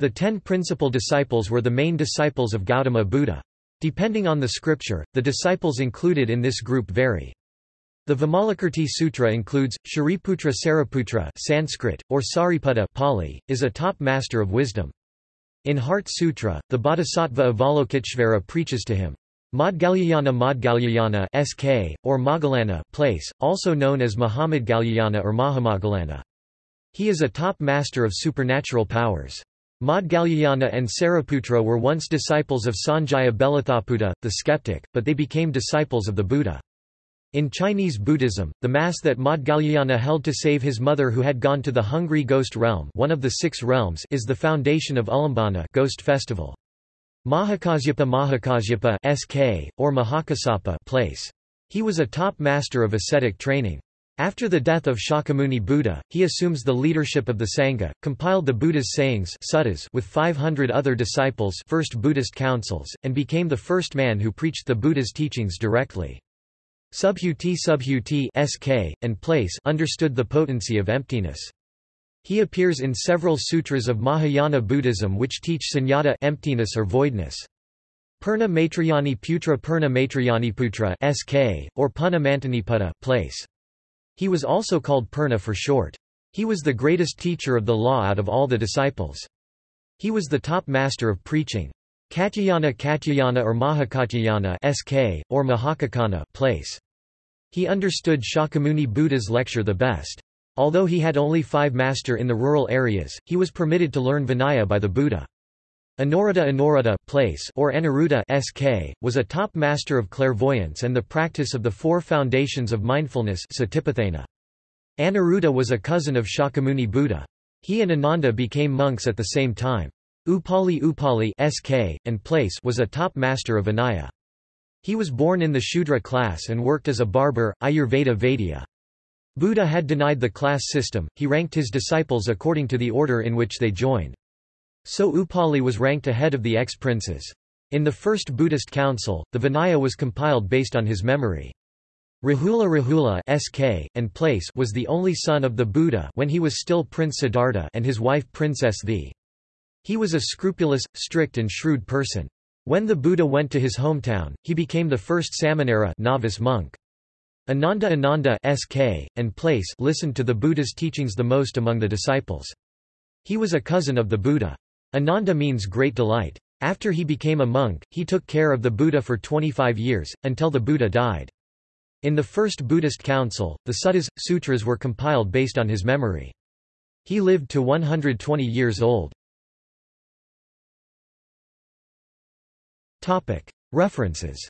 The ten principal disciples were the main disciples of Gautama Buddha. Depending on the scripture, the disciples included in this group vary. The Vimalakirti Sutra includes, Shariputra Sariputra Sanskrit, or Sariputta Pali, is a top master of wisdom. In Heart Sutra, the Bodhisattva Avalokiteshvara preaches to him. Maudgalyayana Maudgalyayana SK, or Moggallana Pali, also known as Mahamaudgalyayana or Mahamoggallana. He is a top master of supernatural powers. Maudgalyayana and Sariputra were once disciples of Sanjaya Belatthaputta, the skeptic, but they became disciples of the Buddha. In Chinese Buddhism, the mass that Maudgalyayana held to save his mother who had gone to the hungry ghost realm one of the six realms is the foundation of Ulambana ghost festival. Mahakasyapa Mahakasyapa SK, or Mahakasapa Pali. He was a top master of ascetic training. After the death of Shakyamuni Buddha, he assumes the leadership of the Sangha, compiled the Buddha's sayings suttas with 500 other disciples first Buddhist councils, and became the first man who preached the Buddha's teachings directly. Subhuti Subhuti SK, and Pali understood the potency of emptiness. He appears in several sutras of Mahayana Buddhism which teach sunyata emptiness or voidness. Purna Maitrayani Putra Purna Maitrayani Putra SK, or Punna Mantaniputta Pali. He was also called Purna for short. He was the greatest teacher of the law out of all the disciples. He was the top master of preaching. Katyayana Katyayana or Mahakatyayana SK, or Mahakakana Pali. He understood Shakyamuni Buddha's lecture the best. Although he had only five master in the rural areas, he was permitted to learn Vinaya by the Buddha. Anuruddha Anuruddha Pali or Anuruddha SK, was a top master of clairvoyance and the practice of the four foundations of mindfulness. Anuruddha was a cousin of Shakyamuni Buddha. He and Ananda became monks at the same time. Upali Upali SK, and Pali was a top master of Vinaya. He was born in the Shudra class and worked as a barber, Ayurveda Vaidya. Buddha had denied the class system, he ranked his disciples according to the order in which they joined. So Upali was ranked ahead of the ex-princes. In the first Buddhist council, the Vinaya was compiled based on his memory. Rahula Rahula SK, and Pali was the only son of the Buddha when he was still Prince Siddhartha and his wife Princess The. He was a scrupulous, strict and shrewd person. When the Buddha went to his hometown, he became the first Samanera novice monk. Ananda Ananda SK, and Pali listened to the Buddha's teachings the most among the disciples. He was a cousin of the Buddha. Ananda means great delight. After he became a monk, he took care of the Buddha for 25 years, until the Buddha died. In the first Buddhist council, the suttas, sutras were compiled based on his memory. He lived to 120 years old. References